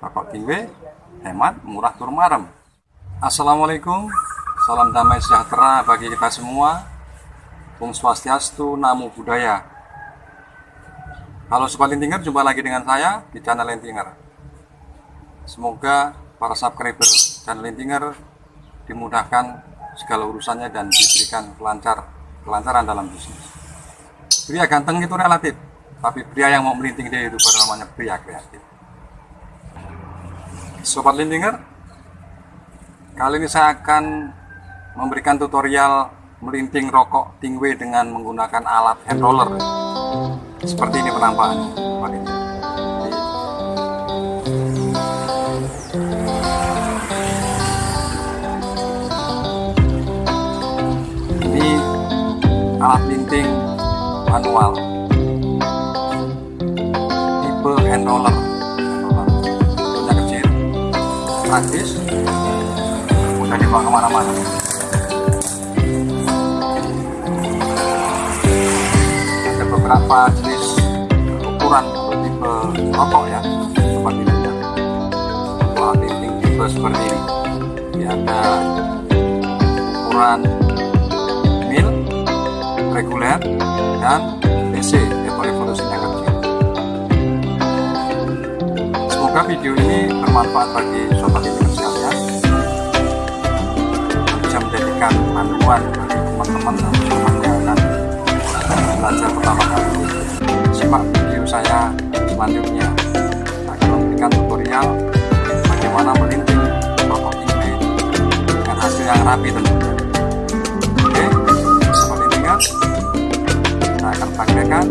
rokok tingwe hemat murah tur marem. Assalamualaikum salam damai sejahtera bagi kita semua. Om Swastiastu Namo Buddhaya. Halo Sobat Lintinger, jumpa lagi dengan saya di channel Lintinger Semoga para subscriber channel Lintinger dimudahkan segala urusannya dan diberikan kelancar, kelancaran dalam bisnis. Pria ganteng itu relatif tapi pria yang mau melinting dia itu namanya pria kreatif Sobat Lintinger, kali ini saya akan memberikan tutorial melinting rokok tingwe dengan menggunakan alat hand roller. Seperti ini penampakannya, Sobat Lintinger. Ini alat linting manual tipe hand roller praktis mudah dibawa ke mana-mana. Ada beberapa jenis ukuran tipe rokok ya seperti ini tinting tipe seperti ini. Ini ada ukuran mil reguler dan DC atau revolusinya kecil Semoga video ini bermanfaat bagi sobat ini sekalian. Bisa menjadikan panduan bagi teman-teman dan akan belajar pertama kali simak video saya selanjutnya. Akan memberikan tutorial bagaimana melinting rokok ini dengan hasil yang rapi tentunya. Oke sobat lintingan kita akan praktekkan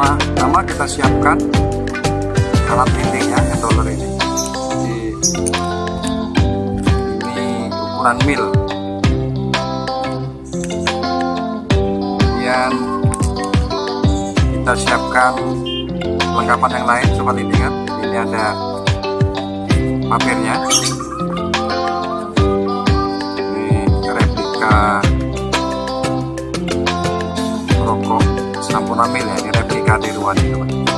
pertama pertama kita siapkan. Alat lintingnya hand roller ini. Di ini ukuran mil. Kemudian kita siapkan perlengkapan yang lain sobat lintingan ini ada papirnya ini replika rokok Sampurna Mil ya ini cadeiruantes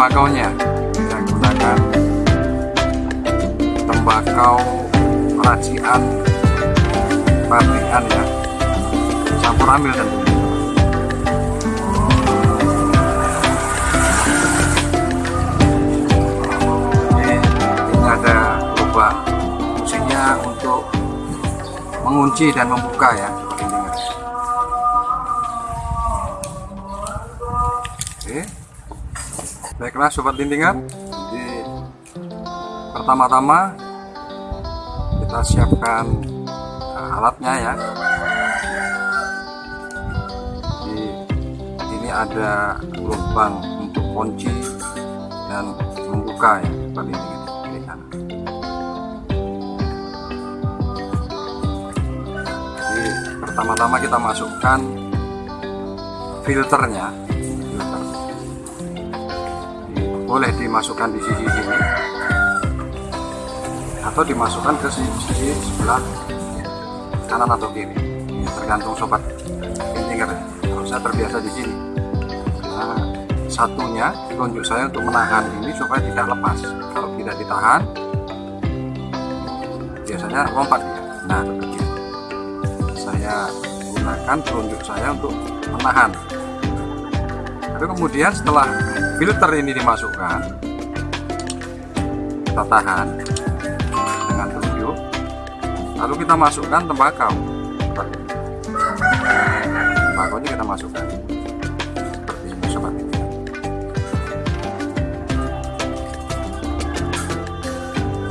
tembakaunya. Kita gunakan tembakau racian pabrikan ya. Campur ambil ini, ini ada lubang fungsinya untuk mengunci dan membuka ya. seperti ini guys. Oke. Baiklah sobat lintingan. Jadi pertama-tama kita siapkan uh, alatnya ya. Jadi ini ada lubang untuk kunci dan membuka ya sobat lintingan kanan. Jadi pertama-tama kita masukkan filternya boleh dimasukkan di sisi sini. Atau dimasukkan ke sisi, sebelah kanan atau kiri. Tergantung sobat intinger kalau saya terbiasa di sini. Nah, satunya tunjuk saya untuk menahan ini supaya tidak lepas. Kalau tidak ditahan biasanya lompat. Nah saya gunakan telunjuk saya untuk menahan lalu kemudian setelah filter ini dimasukkan kita tahan dengan telunjuk. Lalu kita masukkan tembakau ini. tembakau ini kita masukkan. Seperti ini sobat ini.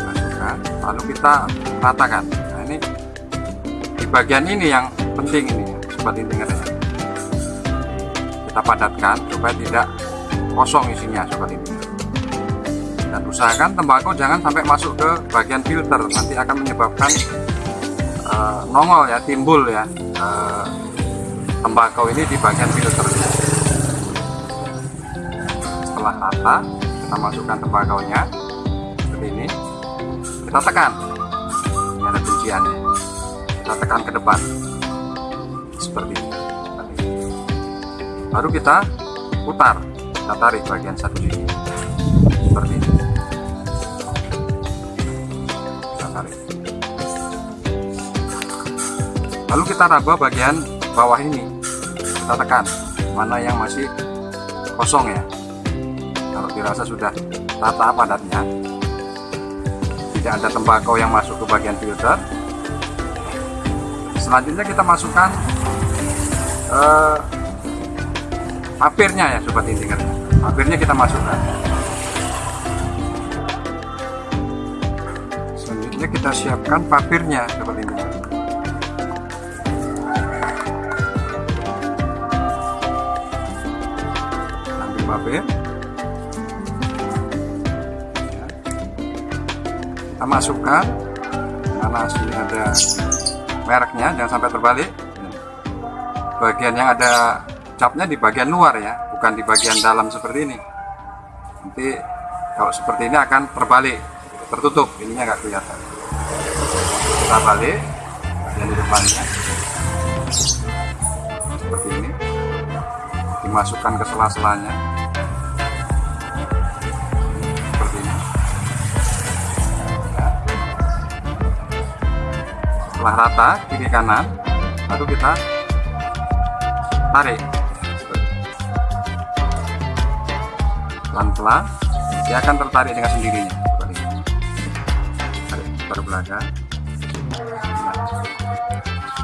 Masukkan. Lalu kita ratakan. Nah ini di bagian ini yang penting ini sobat intinger ya kita padatkan supaya tidak kosong isinya seperti ini. Dan usahakan tembakau jangan sampai masuk ke bagian filter. Nanti akan menyebabkan uh, nongol ya timbul ya uh, tembakau ini di bagian filter setelah rata kita masukkan tembakaunya seperti ini. Kita tekan. Ini ada kunciannya. Kita tekan ke depan. Seperti ini baru kita putar kita tarik bagian satu sini seperti ini. Kita tarik. Lalu kita raba bagian bawah ini. Kita tekan mana yang masih kosong ya. Kalau dirasa sudah rata padatnya. Tidak ada tembakau yang masuk ke bagian filter. Selanjutnya kita masukkan eh, papirnya ya sobat intinger papirnya kita masukkan. Selanjutnya kita siapkan papirnya sobat intinger ambil papir. Kita masukkan mana sini ada mereknya jangan sampai terbalik. Bagian yang ada capnya di bagian luar ya bukan di bagian dalam seperti ini. Nanti kalau seperti ini akan terbalik tertutup ininya nggak kelihatan. Kita balik bagian di depannya. Seperti ini. Dimasukkan ke sela-selanya. Seperti ini. Ya. setelah rata kiri kanan baru kita tarik pelan-pelan dia akan tertarik dengan sendirinya. Seperti ini. Tarik baru belakang.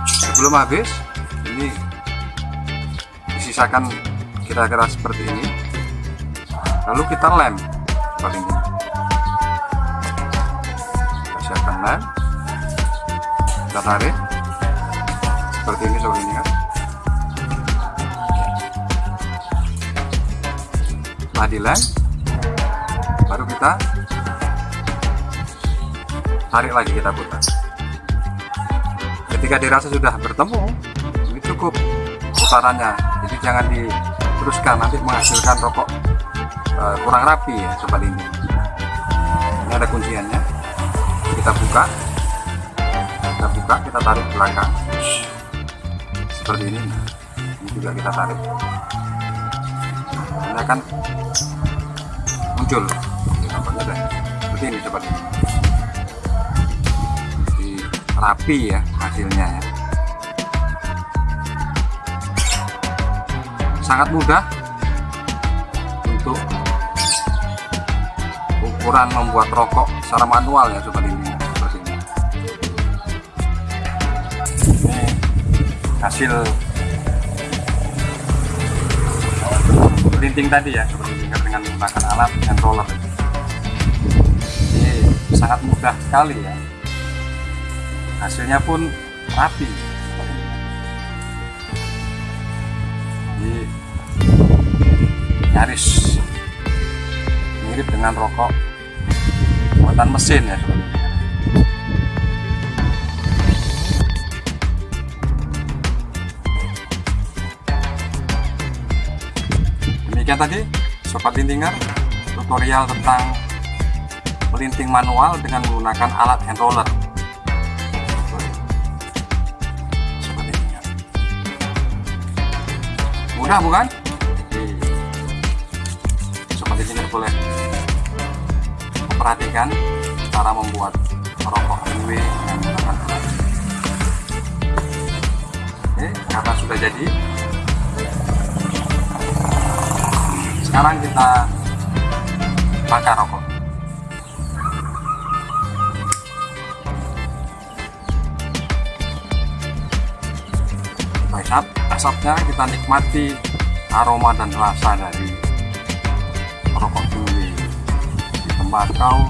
Sebelum habis ini disisakan kira-kira seperti ini. Lalu kita lem seperti ini. Kita siapkan lem. Kita tarik. Seperti ini seperti ini kan dilem baru kita tarik lagi kita putar. Ketika dirasa sudah bertemu ini cukup putarannya. Jadi jangan diteruskan nanti menghasilkan rokok uh, kurang rapi ya sobat ini. Ini ada kunciannya. Kita buka. Kita buka kita tarik belakang. Seperti ini. Ini juga kita tarik ini akan muncul. Deh seperti ini sobat ini rapi ya hasilnya ya. Sangat mudah untuk ukuran membuat rokok secara manual ya sobat ini seperti ini. Ini hasil linting tadi ya seperti ini dengan menggunakan alat hand roller. Ini sangat mudah sekali ya. Hasilnya pun rapi. Jadi nyaris. Mirip dengan rokok buatan mesin ya demikian tadi sobat lintinger tutorial tentang melinting manual dengan menggunakan alat hand roller mudah bukan? Sobat engineer boleh memperhatikan cara membuat rokok MW yang menggunakan alat. Oke, karena sudah jadi, sekarang kita bakar rokok. Baik, asapnya kita nikmati aroma dan rasa dari rokok duri di tembakau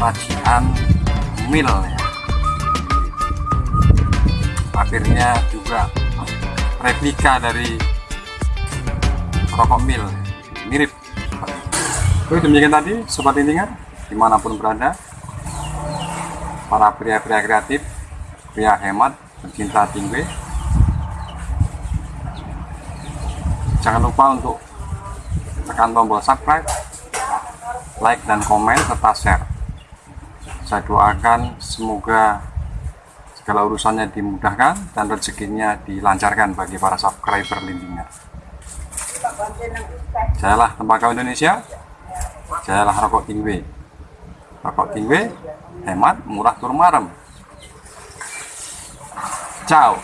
racian mil ya akhirnya juga replika dari rokok mil. Mirip. Oke demikian tadi sobat intinger di mana pun berada. Para pria-pria kreatif pria hemat pencinta tinggi. Jangan lupa untuk tekan tombol subscribe like dan komen serta share. Saya doakan semoga segala urusannya dimudahkan dan rezekinya dilancarkan bagi para subscriber lintingan jayalah tembakau Indonesia. Jayalah rokok tingwe rokok tingwe hemat murah turun marem. Ciao